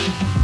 Amen.